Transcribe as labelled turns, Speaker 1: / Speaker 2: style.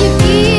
Speaker 1: you give